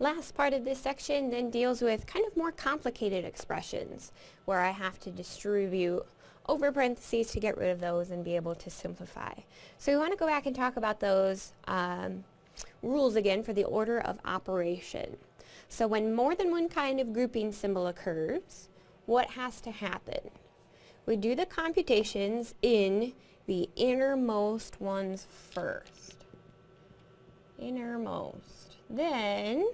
Last part of this section then deals with kind of more complicated expressions where I have to distribute over parentheses to get rid of those and be able to simplify. So we want to go back and talk about those um, rules again for the order of operation. So when more than one kind of grouping symbol occurs, what has to happen? We do the computations in the innermost ones first. Innermost. Then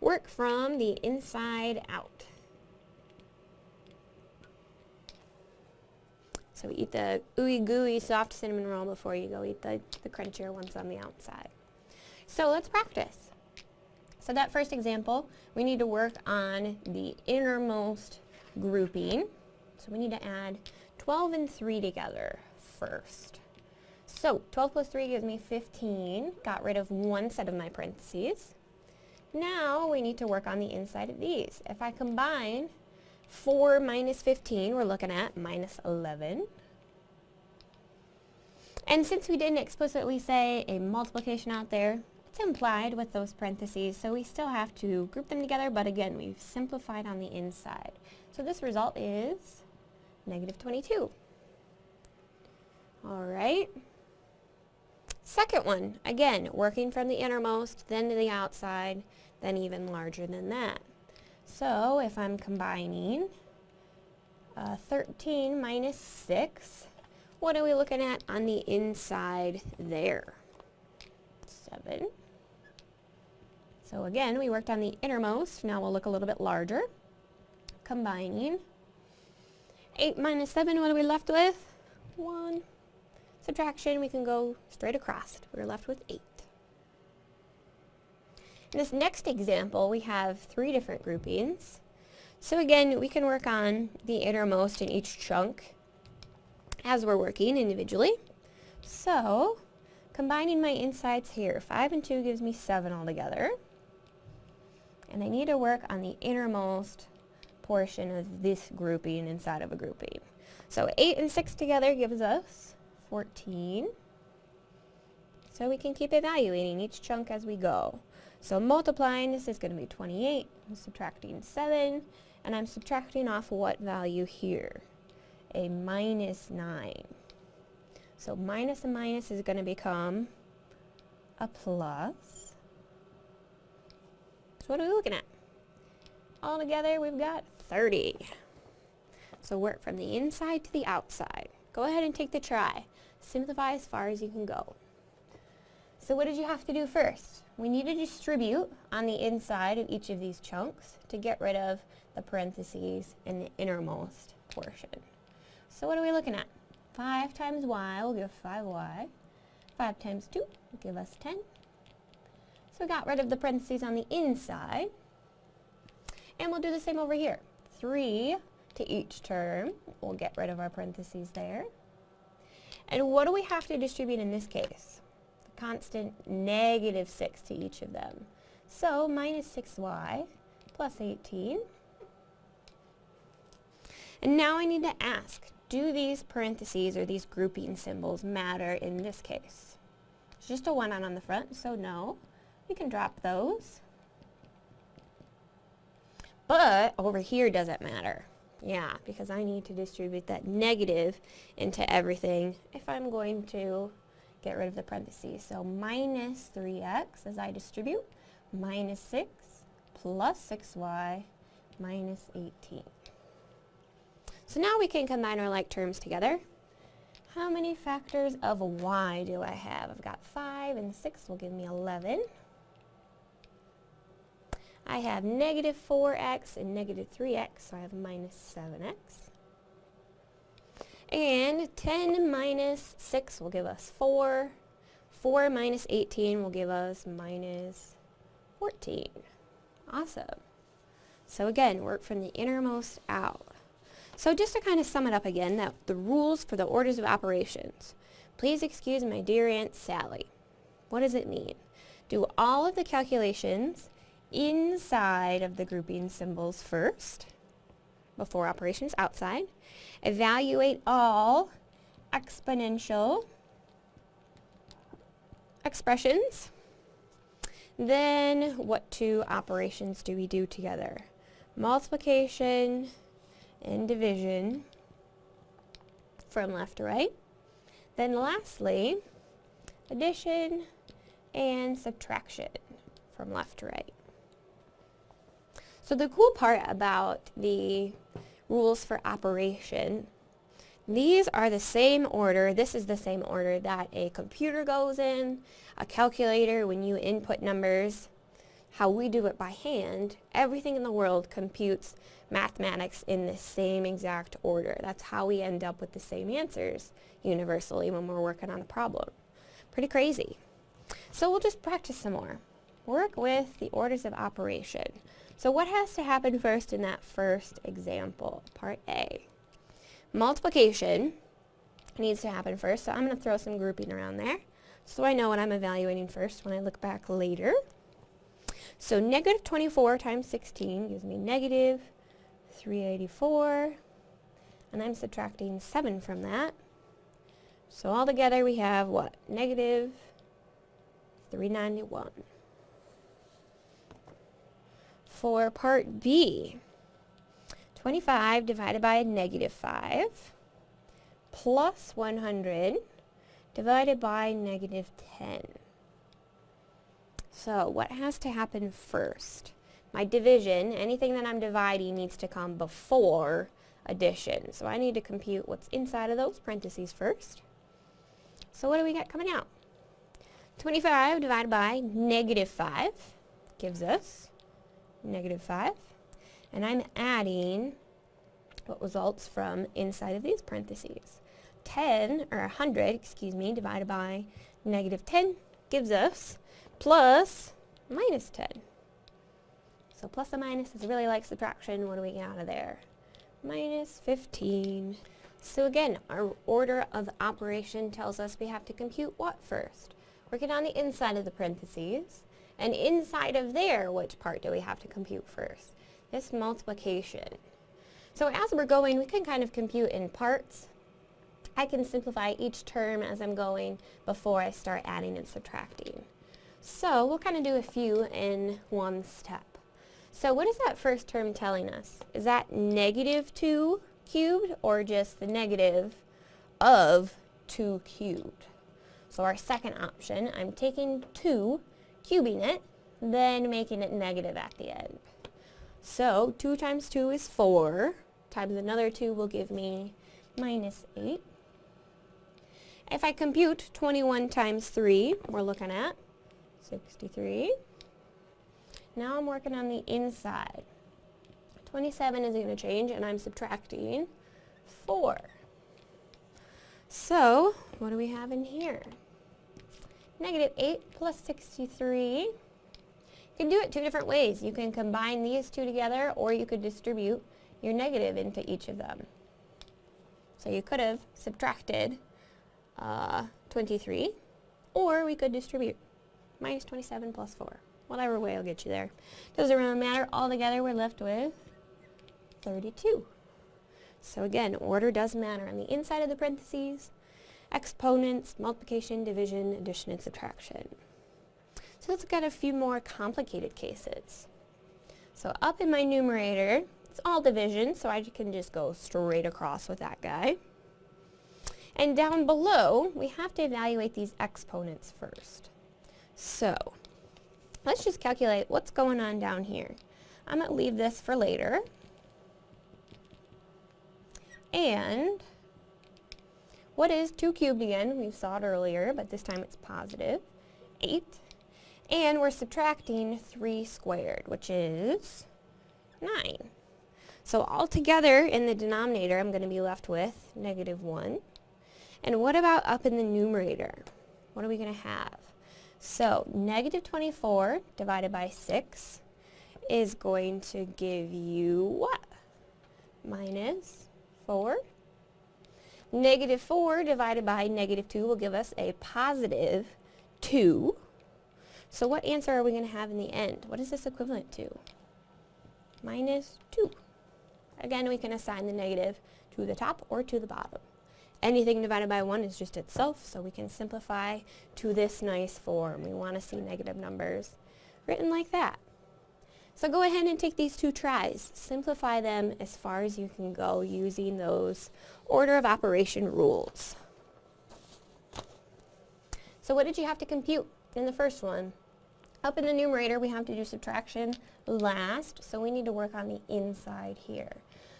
work from the inside out. So we eat the ooey gooey soft cinnamon roll before you go eat the, the crunchier ones on the outside. So let's practice. So that first example, we need to work on the innermost grouping. So we need to add 12 and 3 together first. So 12 plus 3 gives me 15. Got rid of one set of my parentheses. Now we need to work on the inside of these. If I combine 4 minus 15, we're looking at minus 11. And since we didn't explicitly say a multiplication out there, it's implied with those parentheses, so we still have to group them together, but again, we've simplified on the inside. So this result is negative 22. All right. Second one, again, working from the innermost, then to the outside, then even larger than that. So if I'm combining uh, 13 minus 6, what are we looking at on the inside there? 7. So again, we worked on the innermost. Now we'll look a little bit larger. Combining. 8 minus 7, what are we left with? 1. Subtraction, we can go straight across. We're left with 8. In this next example, we have three different groupings. So again, we can work on the innermost in each chunk as we're working individually. So, combining my insides here, 5 and 2 gives me 7 altogether. And I need to work on the innermost portion of this grouping inside of a grouping. So 8 and 6 together gives us 14. So we can keep evaluating each chunk as we go. So multiplying, this is going to be 28. I'm subtracting 7, and I'm subtracting off what value here? A minus 9. So minus and minus is going to become a plus. So what are we looking at? All together, we've got 30. So work from the inside to the outside. Go ahead and take the try. Simplify as far as you can go. So what did you have to do first? We need to distribute on the inside of each of these chunks to get rid of the parentheses in the innermost portion. So what are we looking at? 5 times y will give 5y. 5 times 2 will give us 10. So we got rid of the parentheses on the inside. And we'll do the same over here. 3 to each term. We'll get rid of our parentheses there. And what do we have to distribute in this case? The constant negative 6 to each of them. So minus 6y plus 18. And now I need to ask, do these parentheses or these grouping symbols matter in this case? It's just a 1 on on the front, so no. We can drop those. But over here does it matter? Yeah, because I need to distribute that negative into everything if I'm going to get rid of the parentheses. So minus 3x as I distribute, minus 6 plus 6y minus 18. So now we can combine our like terms together. How many factors of y do I have? I've got 5 and 6 will give me 11. I have negative 4x and negative 3x, so I have minus 7x. And 10 minus 6 will give us 4. 4 minus 18 will give us minus 14. Awesome. So again, work from the innermost out. So just to kind of sum it up again, that the rules for the orders of operations. Please excuse my dear Aunt Sally. What does it mean? Do all of the calculations inside of the grouping symbols first before operations outside. Evaluate all exponential expressions. Then what two operations do we do together? Multiplication and division from left to right. Then lastly, addition and subtraction from left to right. So the cool part about the rules for operation, these are the same order, this is the same order that a computer goes in, a calculator when you input numbers, how we do it by hand, everything in the world computes mathematics in the same exact order. That's how we end up with the same answers universally when we're working on a problem. Pretty crazy. So we'll just practice some more. Work with the orders of operation. So what has to happen first in that first example, part A? Multiplication needs to happen first, so I'm going to throw some grouping around there so I know what I'm evaluating first when I look back later. So negative 24 times 16 gives me negative 384, and I'm subtracting 7 from that. So altogether we have what? Negative 391. For part B, 25 divided by negative 5 plus 100 divided by negative 10. So what has to happen first? My division, anything that I'm dividing needs to come before addition. So I need to compute what's inside of those parentheses first. So what do we got coming out? 25 divided by negative 5 gives us negative 5. And I'm adding what results from inside of these parentheses. 10, or 100, excuse me, divided by negative 10 gives us plus minus 10. So plus and minus is really like subtraction. What do we get out of there? Minus 15. So again, our order of operation tells us we have to compute what first? Working on the inside of the parentheses. And inside of there, which part do we have to compute first? This multiplication. So as we're going, we can kind of compute in parts. I can simplify each term as I'm going before I start adding and subtracting. So we'll kind of do a few in one step. So what is that first term telling us? Is that negative 2 cubed or just the negative of 2 cubed? So our second option, I'm taking 2, cubing it, then making it negative at the end. So 2 times 2 is 4, times another 2 will give me minus 8. If I compute 21 times 3, we're looking at 63. Now I'm working on the inside. 27 is going to change and I'm subtracting 4. So, what do we have in here? Negative 8 plus 63. You can do it two different ways. You can combine these two together or you could distribute your negative into each of them. So you could have subtracted uh, 23 or we could distribute minus 27 plus 4. Whatever way will get you there. Doesn't really matter. Altogether, we're left with 32. So again, order does matter on the inside of the parentheses. Exponents, multiplication, division, addition, and subtraction. So let's look at a few more complicated cases. So up in my numerator, it's all division, so I can just go straight across with that guy. And down below, we have to evaluate these exponents first. So, let's just calculate what's going on down here. I'm going to leave this for later. And what is 2 cubed again? We saw it earlier, but this time it's positive. 8. And we're subtracting 3 squared, which is 9. So altogether in the denominator, I'm going to be left with negative 1. And what about up in the numerator? What are we going to have? So negative 24 divided by 6 is going to give you what? Minus 4. Negative 4 divided by negative 2 will give us a positive 2. So what answer are we going to have in the end? What is this equivalent to? Minus 2. Again, we can assign the negative to the top or to the bottom. Anything divided by 1 is just itself, so we can simplify to this nice form. We want to see negative numbers written like that. So go ahead and take these two tries. Simplify them as far as you can go using those order of operation rules. So what did you have to compute in the first one? Up in the numerator, we have to do subtraction last, so we need to work on the inside here.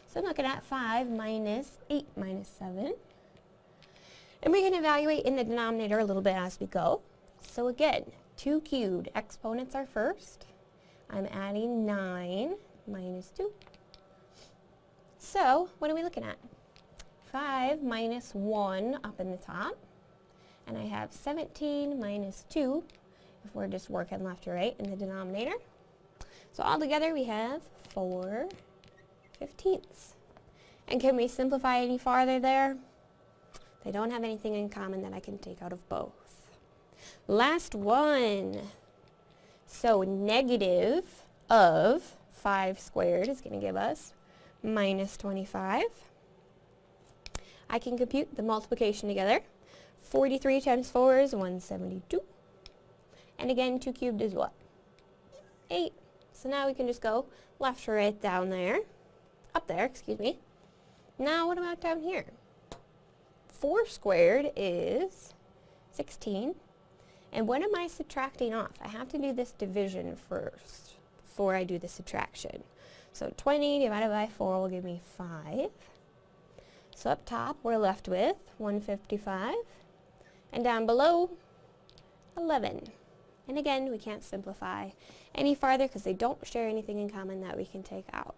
So I'm looking at 5 minus 8 minus 7. And we can evaluate in the denominator a little bit as we go. So again, 2 cubed, exponents are first. I'm adding 9 minus 2. So, what are we looking at? 5 minus 1 up in the top. And I have 17 minus 2 if we're just working left to right in the denominator. So altogether we have 4 fifteenths. And can we simplify any farther there? They don't have anything in common that I can take out of both. Last one. So negative of 5 squared is going to give us minus 25. I can compute the multiplication together. 43 times 4 is 172. And again, 2 cubed is what? 8. So now we can just go left to right down there. Up there, excuse me. Now what about down here? 4 squared is 16. And what am I subtracting off? I have to do this division first before I do the subtraction. So 20 divided by 4 will give me 5. So up top we're left with 155. And down below, 11. And again, we can't simplify any farther because they don't share anything in common that we can take out.